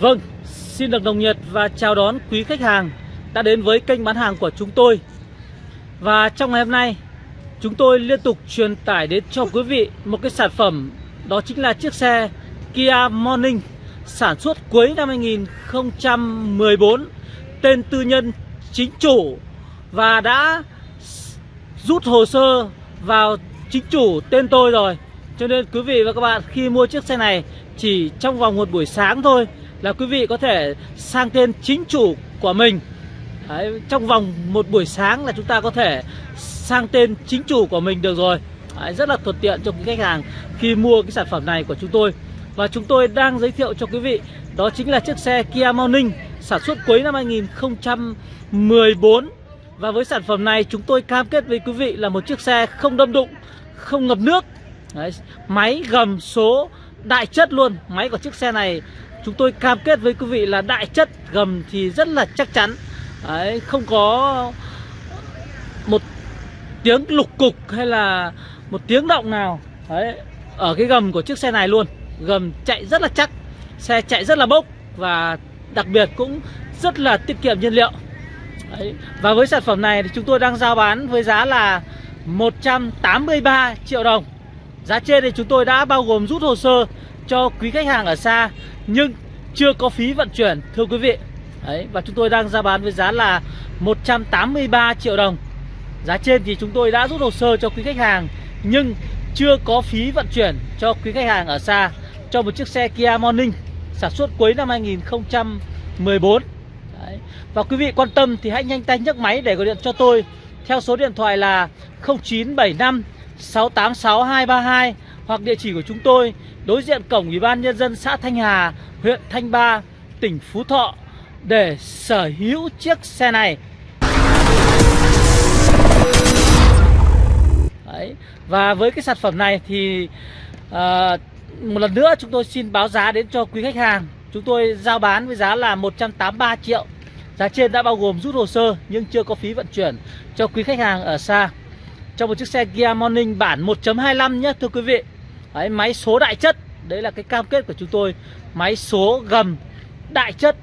Vâng, xin được đồng nhiệt và chào đón quý khách hàng đã đến với kênh bán hàng của chúng tôi. Và trong ngày hôm nay, chúng tôi liên tục truyền tải đến cho quý vị một cái sản phẩm đó chính là chiếc xe Kia Morning sản xuất cuối năm 2014 tên tư nhân chính chủ và đã rút hồ sơ vào chính chủ tên tôi rồi cho nên quý vị và các bạn khi mua chiếc xe này chỉ trong vòng một buổi sáng thôi là quý vị có thể sang tên chính chủ của mình. Đấy, trong vòng một buổi sáng là chúng ta có thể sang tên chính chủ của mình được rồi. Đấy, rất là thuận tiện cho quý khách hàng khi mua cái sản phẩm này của chúng tôi. Và chúng tôi đang giới thiệu cho quý vị đó chính là chiếc xe Kia Morning sản xuất cuối năm 2014 và với sản phẩm này chúng tôi cam kết với quý vị là một chiếc xe không đâm đụng không ngập nước. Đấy, máy gầm số đại chất luôn. Máy của chiếc xe này chúng tôi cam kết với quý vị là đại chất gầm thì rất là chắc chắn. Đấy, không có một tiếng lục cục hay là một tiếng động nào. Đấy, ở cái gầm của chiếc xe này luôn. Gầm chạy rất là chắc xe chạy rất là bốc và đặc biệt cũng rất là tiết kiệm nhiên liệu. Đấy. Và với sản phẩm này thì chúng tôi đang giao bán với giá là 183 triệu đồng. Giá trên thì chúng tôi đã bao gồm rút hồ sơ cho quý khách hàng ở xa nhưng chưa có phí vận chuyển thưa quý vị. Đấy, Và chúng tôi đang ra bán với giá là 183 triệu đồng. Giá trên thì chúng tôi đã rút hồ sơ cho quý khách hàng Nhưng chưa có phí vận chuyển cho quý khách hàng ở xa. Cho một chiếc xe Kia Morning sản xuất cuối năm 2014 Đấy. Và quý vị quan tâm thì hãy nhanh tay nhấc máy để gọi điện cho tôi. Theo số điện thoại là 0975 686 232 Hoặc địa chỉ của chúng tôi Đối diện cổng Ủy ban Nhân dân xã Thanh Hà Huyện Thanh Ba Tỉnh Phú Thọ Để sở hữu chiếc xe này. Đấy. Và với cái sản phẩm này thì uh, Một lần nữa chúng tôi xin báo giá đến cho quý khách hàng. Chúng tôi giao bán với giá là 183 triệu. Giá trên đã bao gồm rút hồ sơ nhưng chưa có phí vận chuyển cho quý khách hàng ở xa. Trong một chiếc xe Kia Morning bản 1.25 nhé thưa quý vị. Đấy, Máy số đại chất. Đấy là cái cam kết của chúng tôi. Máy số gầm đại chất.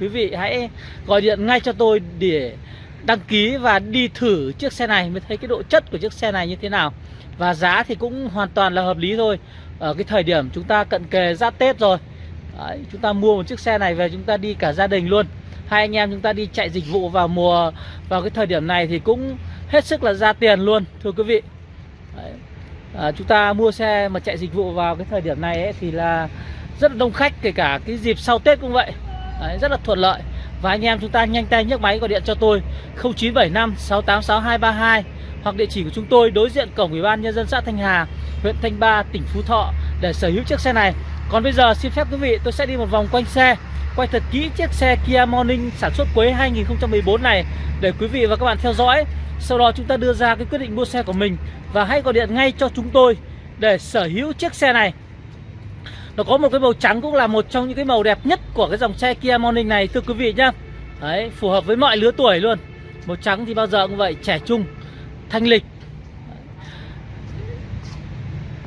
Quý vị hãy gọi điện ngay cho tôi để đăng ký và đi thử chiếc xe này mới thấy cái độ chất của chiếc xe này như thế nào. Và giá thì cũng hoàn toàn là hợp lý thôi. Ở cái thời điểm chúng ta cận kề ra Tết rồi. Đấy, chúng ta mua một chiếc xe này về chúng ta đi cả gia đình luôn. Hai anh em chúng ta đi chạy dịch vụ vào mùa vào cái thời điểm này thì cũng hết sức là ra tiền luôn thưa quý vị. Đấy. À, chúng ta mua xe mà chạy dịch vụ vào cái thời điểm này ấy, thì là rất là đông khách kể cả cái dịp sau Tết cũng vậy. Đấy, rất là thuận lợi. Và anh em chúng ta nhanh tay nhấc máy gọi điện cho tôi 0975 686 232 hoặc địa chỉ của chúng tôi đối diện cổng Ủy ban nhân dân xã Thanh Hà, huyện Thanh Ba, tỉnh Phú Thọ để sở hữu chiếc xe này. Còn bây giờ xin phép quý vị tôi sẽ đi một vòng quanh xe Quay thật kỹ chiếc xe Kia Morning sản xuất cuối 2014 này Để quý vị và các bạn theo dõi. Sau đó chúng ta đưa ra cái quyết định mua xe của mình Và hãy gọi điện ngay cho chúng tôi Để sở hữu chiếc xe này. Nó có một cái màu trắng cũng là một trong những cái màu đẹp nhất Của cái dòng xe Kia Morning này thưa quý vị nhá. Đấy, phù hợp với mọi lứa tuổi luôn. Màu trắng thì bao giờ cũng vậy, trẻ trung, thanh lịch.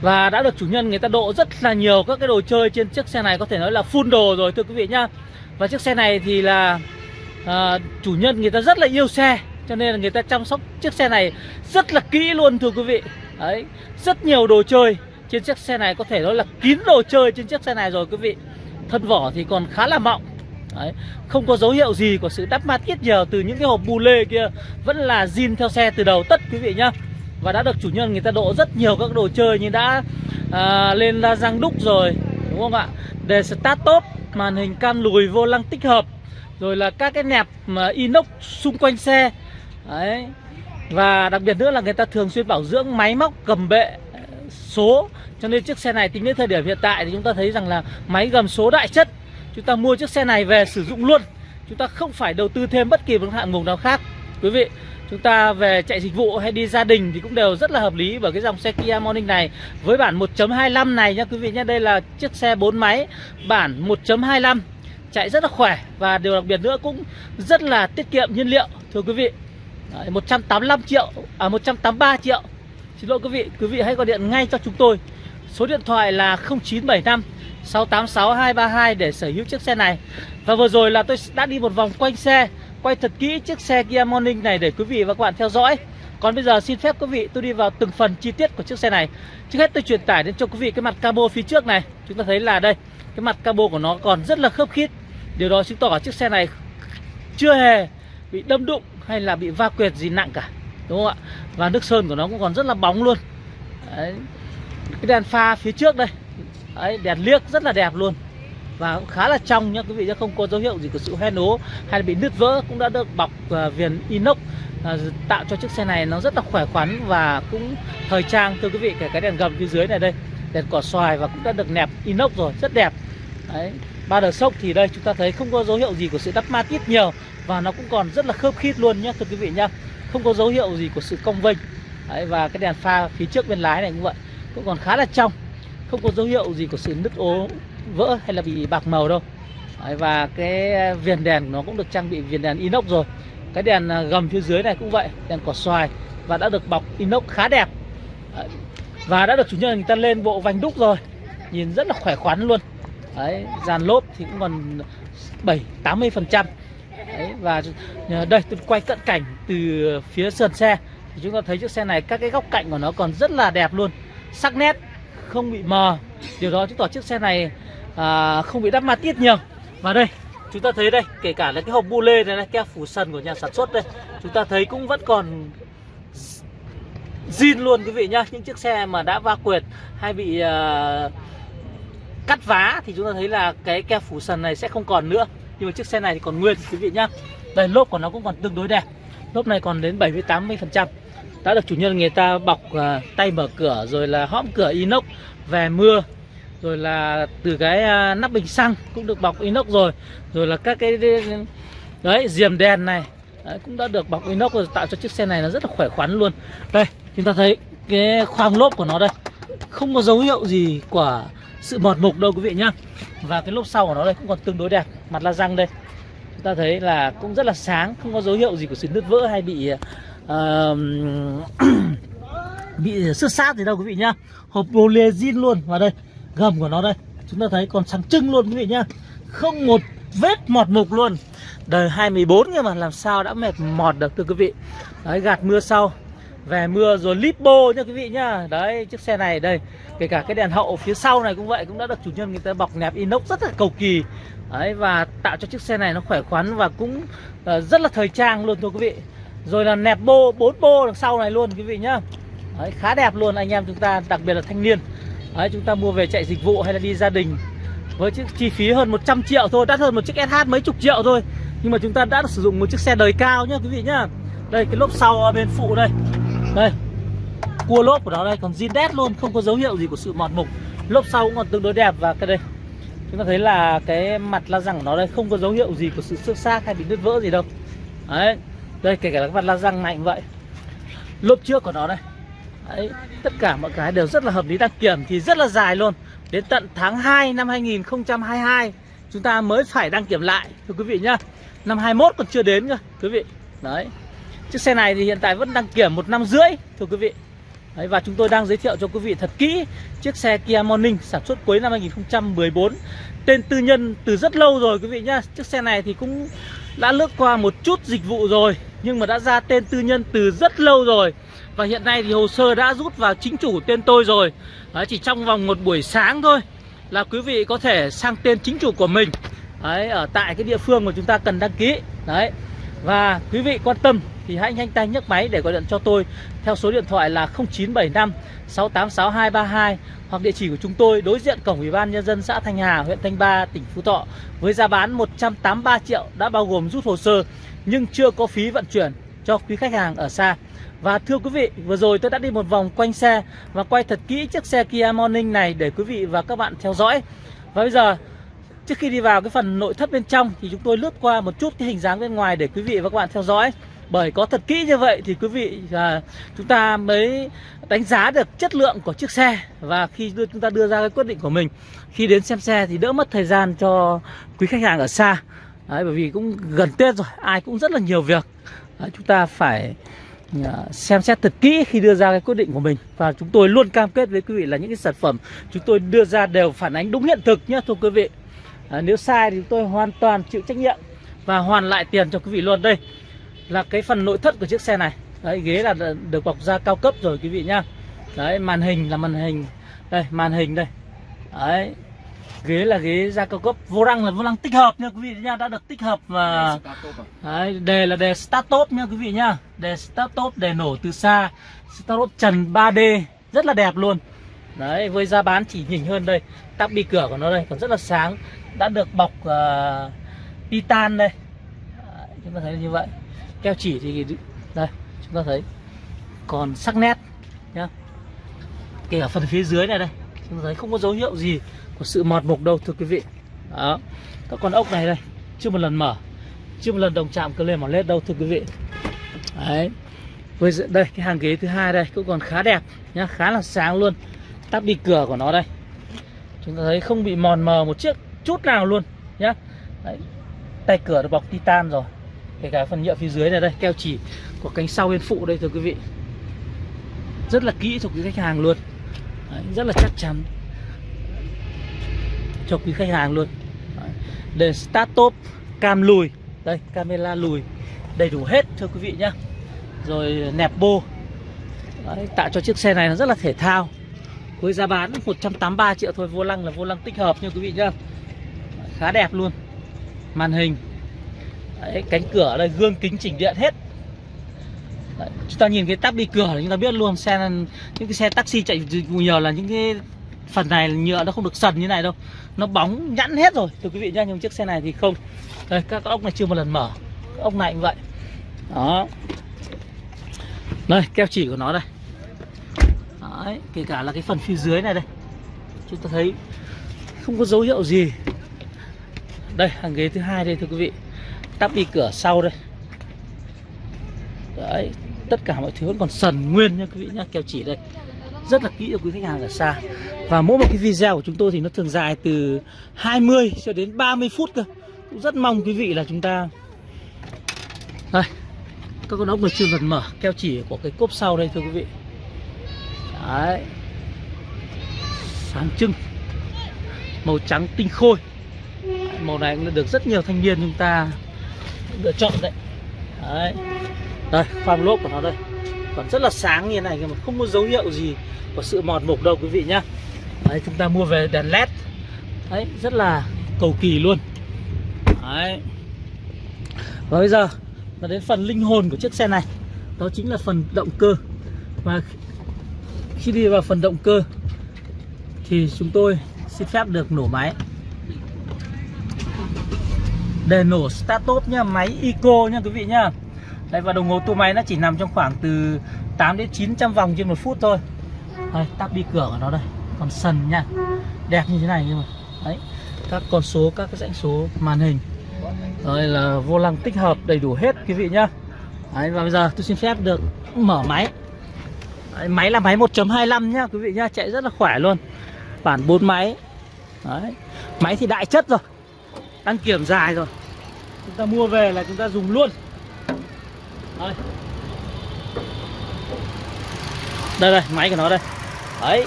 Và đã được chủ nhân người ta độ rất là nhiều các cái đồ chơi trên chiếc xe này có thể nói là full đồ rồi thưa quý vị nhá. Và chiếc xe này thì là à, chủ nhân người ta rất là yêu xe. Cho nên là người ta chăm sóc chiếc xe này rất là kỹ luôn thưa quý vị. Đấy, rất nhiều đồ chơi trên chiếc xe này có thể nói là kín đồ chơi trên chiếc xe này rồi quý vị. Thân vỏ thì còn khá là mọng Đấy, không có dấu hiệu gì của sự đắp mát ít nhiều từ những cái hộp bù lê kia Vẫn là zin theo xe từ đầu tất quý vị nhá. Và đã được chủ nhân người ta độ rất nhiều các đồ chơi như đã à, lên la răng đúc rồi đúng không ạ? Để start top màn hình can lùi vô lăng tích hợp rồi là các cái nẹp mà inox xung quanh xe đấy. Và đặc biệt nữa là người ta thường xuyên bảo dưỡng máy móc cầm bệ ờ, số. Cho nên chiếc xe này tính đến thời điểm hiện tại thì chúng ta thấy rằng là máy gầm số đại chất. Chúng ta mua chiếc xe này về sử dụng luôn. Chúng ta không phải đầu tư thêm bất kỳ một hạng mục nào khác. Quý vị, chúng ta về chạy dịch vụ hay đi gia đình thì cũng đều rất là hợp lý bởi cái dòng xe Kia Morning này. Với bản 1.25 này nha quý vị nhé đây là chiếc xe 4 máy, bản 1.25 chạy rất là khỏe. Và điều đặc biệt nữa cũng rất là tiết kiệm nhiên liệu, thưa quý vị. Đấy, 185 triệu à 183 triệu. Xin lỗi quý vị quý vị hãy gọi điện ngay cho chúng tôi. Số điện thoại là 0975 686232 để sở hữu chiếc xe này. Và vừa rồi là tôi đã đi một vòng quanh xe Quay thật kỹ chiếc xe Kia Morning này để quý vị và các bạn theo dõi. Còn bây giờ xin phép quý vị tôi đi vào từng phần chi tiết của chiếc xe này. Trước hết tôi truyền tải đến cho quý vị cái mặt cabo phía trước này. Chúng ta thấy là đây Cái mặt cabo của nó còn rất là khớp khít. Điều đó chứng tỏ chiếc xe này chưa hề bị đâm đụng hay là bị va quẹt gì nặng cả Đúng không ạ? Và nước sơn của nó cũng còn rất là bóng luôn. Đấy. Cái đèn pha phía trước đây Đấy, đèn liếc rất là đẹp luôn. Và cũng khá là trong nhá quý vị nhá không có dấu hiệu gì của sự hoen ố hay là bị nứt vỡ cũng đã được bọc uh, viền inox uh, tạo cho chiếc xe này nó rất là khỏe khoắn và cũng thời trang. Thưa quý vị kể cái đèn gầm phía dưới này đây đèn cỏ xoài và cũng đã được nẹp inox rồi rất đẹp. Đấy ba đờ sốc thì đây chúng ta thấy không có dấu hiệu gì của sự đắp ma ít nhiều và nó cũng còn rất là khớp khít luôn nhé thưa quý vị nhá. Không có dấu hiệu gì của sự cong vênh. Đấy, và cái đèn pha phía trước bên lái này cũng vậy cũng còn khá là trong. Không có dấu hiệu gì của sự nứt ố vỡ hay là bị bạc màu đâu. Đấy, và cái viền đèn nó cũng được trang bị viền đèn inox rồi. Cái đèn à, gầm phía dưới này cũng vậy đèn cỏ xoài và đã được bọc inox khá đẹp. Đấy, và đã được chủ nhân người ta lên bộ vành đúc rồi. Nhìn rất là khỏe khoắn luôn. Đấy, dàn lốp thì cũng còn 7 80 phần trăm và đây tôi quay cận cảnh từ phía sườn xe thì chúng ta thấy chiếc xe này các cái góc cạnh của nó còn rất là đẹp luôn. Sắc nét không bị mờ. Điều đó chứng tỏ chiếc xe này à, không bị đắp ma tiết nhiều. Và đây chúng ta thấy đây kể cả là cái hộp bu lê này, này keo phủ sần của nhà sản xuất đây chúng ta thấy cũng vẫn còn zin luôn quý vị nhá. Những chiếc xe mà đã va quệt hay bị uh, cắt vá thì chúng ta thấy là cái keo phủ sần này sẽ không còn nữa nhưng mà chiếc xe này thì còn nguyên quý vị nhá. Đây lốp của nó cũng còn tương đối đẹp. Lốp này còn đến 70 80 phần trăm. Đã được chủ nhân người ta bọc uh, tay mở cửa rồi là hõm cửa inox về mưa rồi là từ cái uh, nắp bình xăng cũng được bọc inox rồi. Rồi là các cái đấy diềm đèn này đấy, cũng đã được bọc inox rồi tạo cho chiếc xe này nó rất là khỏe khoắn luôn. Đây chúng ta thấy cái khoang lốp của nó đây. Không có dấu hiệu gì của sự mọt mục đâu quý vị nhá. Và cái lốp sau của nó đây cũng còn tương đối đẹp mặt la răng đây. Chúng ta thấy là cũng rất là sáng không có dấu hiệu gì của sự nứt vỡ hay bị uh, bị xước sát gì đâu quý vị nhá. Hộp bồ lê zin luôn vào đây gầm của nó đây. Chúng ta thấy còn sáng trưng luôn quý vị nhá. Không một vết mọt mục luôn. Đời 2014 nhưng mà làm sao đã mệt mọt được thưa quý vị. Đấy gạt mưa sau về mưa rồi lipo nha quý vị nhá. Đấy chiếc xe này đây kể cả cái đèn hậu phía sau này cũng vậy cũng đã được chủ nhân người ta bọc nẹp inox rất là cầu kỳ. Đấy và tạo cho chiếc xe này nó khỏe khoắn và cũng uh, rất là thời trang luôn thưa quý vị. Rồi là nẹp bô bốn bô đằng sau này luôn quý vị nhá. Đấy, khá đẹp luôn anh em chúng ta đặc biệt là thanh niên. Đấy, chúng ta mua về chạy dịch vụ hay là đi gia đình với chiếc chi phí hơn 100 triệu thôi đắt hơn một chiếc SH mấy chục triệu thôi. Nhưng mà chúng ta đã sử dụng một chiếc xe đời cao nhá quý vị nhá. Đây cái lốp sau bên phụ đây đây. Cua lốp của nó đây, còn zin đét luôn, không có dấu hiệu gì của sự mọt mục. Lốp sau cũng còn tương đối đẹp và cái đây. Chúng ta thấy là cái mặt la răng của nó đây, không có dấu hiệu gì của sự xước xác hay bị nứt vỡ gì đâu. Đấy. Đây, kể cả cái mặt la răng này cũng vậy. Lốp trước của nó đây. Đấy, tất cả mọi cái đều rất là hợp lý. Đăng kiểm thì rất là dài luôn. Đến tận tháng 2 năm 2022 chúng ta mới phải đăng kiểm lại. Thưa quý vị nhá. Năm 21 còn chưa đến cơ, quý vị. Đấy. Chiếc xe này thì hiện tại vẫn đăng kiểm một năm rưỡi thưa quý vị. Đấy, và chúng tôi đang giới thiệu cho quý vị thật kỹ chiếc xe Kia Morning sản xuất cuối năm 2014 tên tư nhân từ rất lâu rồi quý vị nhá. Chiếc xe này thì cũng đã lướt qua một chút dịch vụ rồi nhưng mà đã ra tên tư nhân từ rất lâu rồi. Và hiện nay thì hồ sơ đã rút vào chính chủ tên tôi rồi. Đấy, chỉ trong vòng một buổi sáng thôi là quý vị có thể sang tên chính chủ của mình. Đấy, ở tại cái địa phương mà chúng ta cần đăng ký. Đấy và quý vị quan tâm thì hãy nhanh tay nhấc máy để gọi điện cho tôi theo số điện thoại là 0975 686232 hoặc địa chỉ của chúng tôi đối diện cổng Ủy ban nhân dân xã Thanh Hà, huyện Thanh Ba, tỉnh Phú Thọ với giá bán 183 triệu đã bao gồm rút hồ sơ nhưng chưa có phí vận chuyển cho quý khách hàng ở xa. Và thưa quý vị, vừa rồi tôi đã đi một vòng quanh xe và quay thật kỹ chiếc xe Kia Morning này để quý vị và các bạn theo dõi. Và bây giờ Trước khi đi vào cái phần nội thất bên trong thì chúng tôi lướt qua một chút cái hình dáng bên ngoài để quý vị và các bạn theo dõi. Bởi có thật kỹ như vậy thì quý vị à, chúng ta mới đánh giá được chất lượng của chiếc xe và khi đưa, chúng ta đưa ra cái quyết định của mình khi đến xem xe thì đỡ mất thời gian cho quý khách hàng ở xa. Đấy, bởi vì cũng gần Tết rồi, ai cũng rất là nhiều việc. Đấy, chúng ta phải à, xem xét thật kỹ khi đưa ra cái quyết định của mình và chúng tôi luôn cam kết với quý vị là những cái sản phẩm chúng tôi đưa ra đều phản ánh đúng hiện thực nhé thưa quý vị à, nếu sai thì chúng tôi hoàn toàn chịu trách nhiệm và hoàn lại tiền cho quý vị luôn. Đây là cái phần nội thất của chiếc xe này. Đấy ghế là được bọc da cao cấp rồi quý vị nhá. Đấy màn hình là màn hình. Đây màn hình đây. Đấy ghế là ghế da cao cấp. Vô lăng là vô lăng tích hợp nha quý vị nha đã được tích hợp và đấy, đề là đề start top nha quý vị nhá. Đề start top đề nổ từ xa. Start top trần 3D rất là đẹp luôn. Đấy với giá bán chỉ nhỉnh hơn đây. Tắp bi cửa của nó đây còn rất là sáng đã được bọc uh, titan đây. Chúng ta thấy như vậy. Keo chỉ thì đây chúng ta thấy. Còn sắc nét nhá. Kể cả phần phía dưới này đây chúng ta thấy không có dấu hiệu gì của sự mọt mục đâu thưa quý vị. Đó. Các con ốc này đây chưa một lần mở chưa một lần đồng chạm cơ lên mỏ lết đâu thưa quý vị. Đấy. Với đây cái hàng ghế thứ hai đây cũng còn khá đẹp nhá khá là sáng luôn. Tắp đi cửa của nó đây. Chúng ta thấy không bị mòn mờ một chiếc chút nào luôn nhá. Đấy. tay cửa được bọc titan rồi kể cả phần nhựa phía dưới này đây keo chỉ của cánh sau bên phụ đây thưa quý vị. Rất là kỹ cho quý khách hàng luôn. Đấy, rất là chắc chắn cho quý khách hàng luôn. Để start top cam lùi. Đây camera lùi đầy đủ hết thưa quý vị nhá. Rồi nẹp bô. Đấy, tạo cho chiếc xe này nó rất là thể thao. Với giá bán 183 triệu thôi vô lăng là vô lăng tích hợp nha quý vị nhá khá đẹp luôn. Màn hình. Đấy, cánh cửa đây gương kính chỉnh điện hết. Đấy, chúng ta nhìn cái tắp đi cửa là chúng ta biết luôn xe những cái xe taxi chạy nhiều là những cái phần này nhựa nó không được sần như này đâu. Nó bóng nhẵn hết rồi. Thưa quý vị nhá nhưng chiếc xe này thì không. Đây các ốc này chưa một lần mở. Các ốc này cũng vậy. Đó. Đây keo chỉ của nó đây. Đấy, kể cả là cái phần phía dưới này đây. Chúng ta thấy không có dấu hiệu gì đây, hàng ghế thứ hai đây, thưa quý vị. Tắp đi cửa sau đây. Đấy, tất cả mọi thứ vẫn còn sần nguyên nha quý vị nhá, keo chỉ đây. Rất là kỹ cho quý khách hàng ở xa. Và mỗi một cái video của chúng tôi thì nó thường dài từ 20 cho đến 30 phút cơ. Cũng rất mong quý vị là chúng ta đây, các con ốc được chưa lần mở, keo chỉ của cái cốp sau đây, thưa quý vị. Đấy. Sáng trưng. Màu trắng tinh khôi màu này cũng được rất nhiều thanh niên chúng ta lựa chọn đấy. Đấy. Đây khoang lốp của nó đây. Còn rất là sáng như thế này mà không có dấu hiệu gì của sự mọt mục đâu, quý vị nhá. Đấy, chúng ta mua về đèn led đấy, rất là cầu kỳ luôn. Đấy. Và bây giờ là đến phần linh hồn của chiếc xe này. Đó chính là phần động cơ. Và khi đi vào phần động cơ, thì chúng tôi xin phép được nổ máy để nổ start top nhá máy eco nha quý vị nhá đây và đồng hồ tua máy nó chỉ nằm trong khoảng từ 8 đến 900 vòng trên một phút thôi. Đây tắp đi cửa của nó đây còn sần nha. Đẹp như thế này nhưng mà đấy các con số các cái dãy số màn hình. Đây là vô lăng tích hợp đầy đủ hết quý vị nhá. Đấy, và bây giờ tôi xin phép được mở máy. Đấy, máy là máy 1.25 nhá quý vị nhá chạy rất là khỏe luôn. Bản 4 máy. Đấy máy thì đại chất rồi đăng kiểm dài rồi. Chúng ta mua về là chúng ta dùng luôn. Đây. Đây đây, máy của nó đây. Đấy,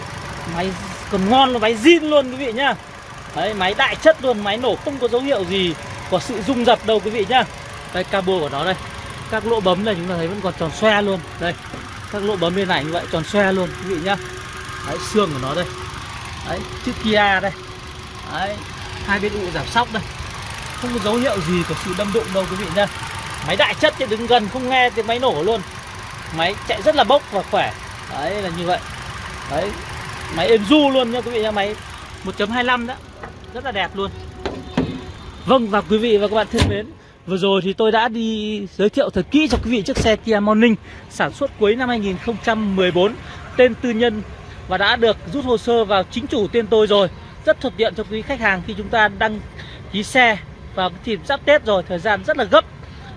máy còn ngon là máy zin luôn quý vị nhá. Đấy, máy đại chất luôn, máy nổ không có dấu hiệu gì có sự rung dập đâu quý vị nhá. Đây, cabo của nó đây. Các lỗ bấm này chúng ta thấy vẫn còn tròn xoe luôn. Đây, các lỗ bấm bên này như vậy, tròn xoe luôn quý vị nhá. Đấy, xương của nó đây. Đấy, chữ kia đây. Đấy, hai bên ụ giảm sóc đây không có dấu hiệu gì của sự đâm đụng đâu quý vị nhá máy đại chất thì đứng gần, không nghe tiếng máy nổ luôn. Máy chạy rất là bốc và khỏe. Đấy, là như vậy. Đấy, máy êm du luôn nha quý vị nha, máy 1.25 đó. Rất là đẹp luôn. Vâng và quý vị và các bạn thân mến, vừa rồi thì tôi đã đi giới thiệu thật kỹ cho quý vị chiếc xe Kia Morning sản xuất cuối năm 2014 tên tư nhân và đã được rút hồ sơ vào chính chủ tên tôi rồi. Rất thuận tiện cho quý khách hàng khi chúng ta đăng ký xe và cái dịp giáp Tết rồi thời gian rất là gấp.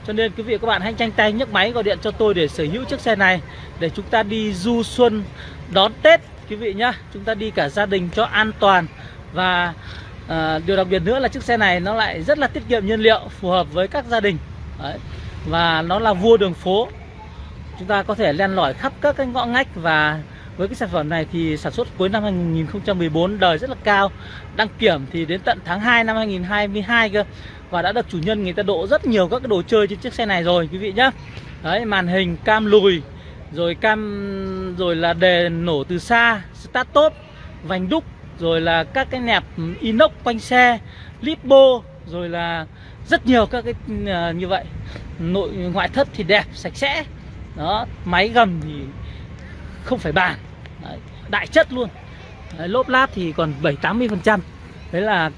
Cho nên quý vị các bạn hãy nhanh tay nhấc máy gọi điện cho tôi để sở hữu chiếc xe này để chúng ta đi du xuân đón Tết quý vị nhá. Chúng ta đi cả gia đình cho an toàn. Và à, điều đặc biệt nữa là chiếc xe này nó lại rất là tiết kiệm nhiên liệu phù hợp với các gia đình. Đấy. và nó là vua đường phố. Chúng ta có thể len lỏi khắp các cái ngõ ngách và với cái sản phẩm này thì sản xuất cuối năm 2014 đời rất là cao. Đăng kiểm thì đến tận tháng 2 năm 2022 cơ. Và đã được chủ nhân người ta độ rất nhiều các cái đồ chơi trên chiếc xe này rồi, quý vị nhé đấy, màn hình, cam lùi, rồi cam, rồi là đề nổ từ xa, start top, vành đúc, rồi là các cái nẹp inox quanh xe lipo rồi là rất nhiều các cái à, như vậy. Nội ngoại thất thì đẹp, sạch sẽ. Đó, máy gầm thì không phải bàn. Đấy, đại chất luôn. Đấy, lốp lát thì còn 7 80 phần trăm. Đấy là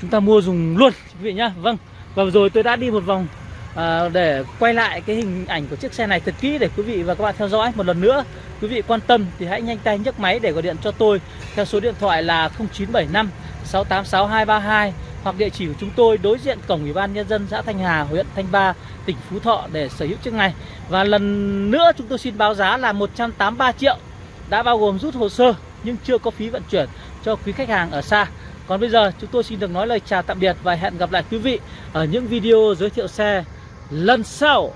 chúng ta mua dùng luôn quý vị nhá. Vâng và rồi tôi đã đi một vòng à, để quay lại cái hình ảnh của chiếc xe này thật kỹ để quý vị và các bạn theo dõi. Một lần nữa quý vị quan tâm thì hãy nhanh tay nhấc máy để gọi điện cho tôi theo số điện thoại là 0975 686232 hoặc địa chỉ của chúng tôi đối diện cổng ủy ban nhân dân xã Thanh Hà, huyện Thanh Ba, tỉnh Phú Thọ để sở hữu chiếc này. Và lần nữa chúng tôi xin báo giá là 183 triệu đã bao gồm rút hồ sơ nhưng chưa có phí vận chuyển cho quý khách hàng ở xa. Còn bây giờ, chúng tôi xin được nói lời chào tạm biệt và hẹn gặp lại quý vị ở những video giới thiệu xe lần sau.